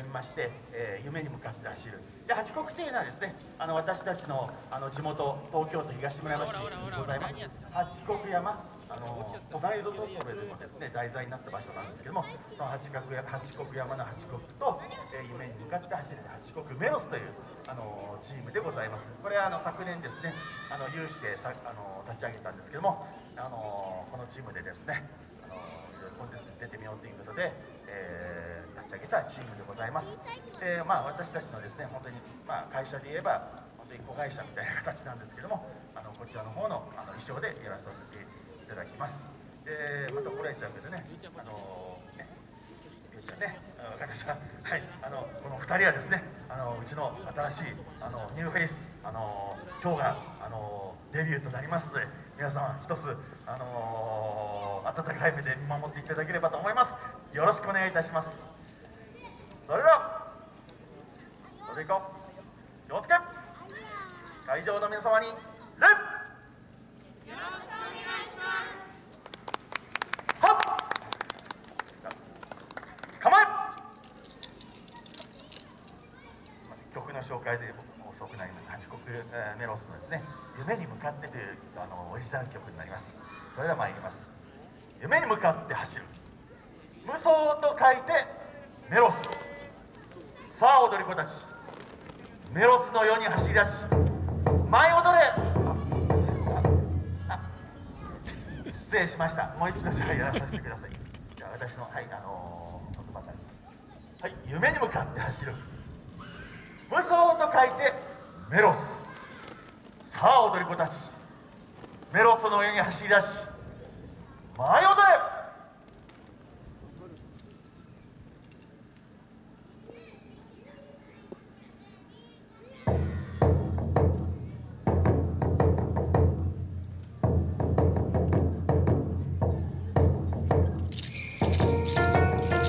読みまして、えー、夢に向かって走る。で八国というのはですねあの私たちのあの地元東京都東村山市にございます。八国山あの隣のトトロでもですね題材になった場所なんですけどもその八角や八国山の八国と、えー、夢に向かって走る八国メロスというあのチームでございます。これはあの昨年ですねあの有志でさあの立ち上げたんですけどもあのこのチームでですねのコンテストに出てみようということで、えー、立ち上げたチームでございます。でまあ私たちのですね本当にまあ会社で言えば本当に子会社みたいな形なんですけどもあのこちらの方のあの衣装でやらさせていただきます。でまたこれちゃうけどねあのねね私ははいあのこの2人はですねあのうちの新しいあのニューフェイスあの今日があのデビューとなりますので皆様一つあの温かい目で見守っていただければと思います。よろしくお願いいたします。それではそれでいこう。気をつけ。会場の皆様に礼。紹介で僕も遅くなりました。八国メロスのですね「夢に向かって」というあのオリジナル曲になります。それでは参ります。夢に向かって走る。無双と書いてメロス。さあ踊り子たち。メロスのように走り出し舞い踊れ。失礼しました。もう一度じゃあやらさせてください。じゃあ私のはいあのー、言葉からはい夢に向かって走る。無双と書いてメロス。さあ踊り子たち。メロスの上に走り出し舞い踊れ。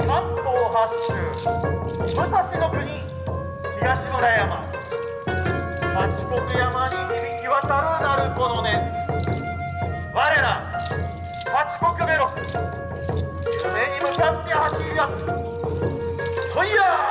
関東八州武蔵の国東村山。八国山に響き渡る鳴子の音八国メロス夢に向かって走り出す。そいや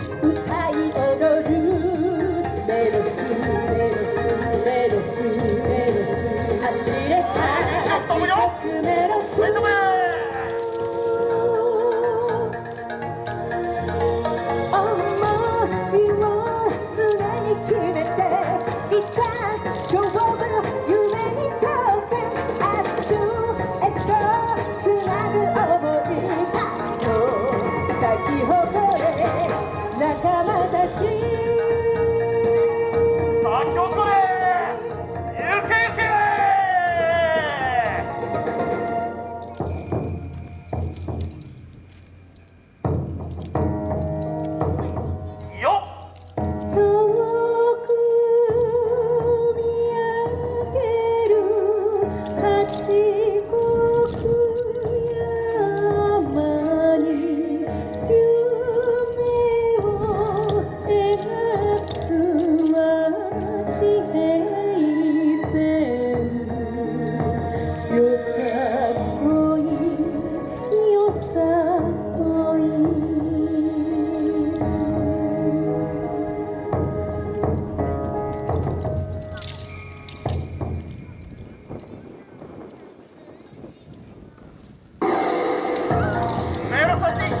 Thank you.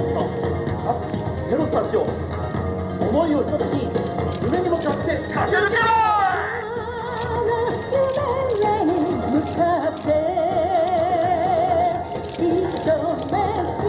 熱きテロスたちを思いを一つに夢に向かって駆け抜けろ夢に向かって一目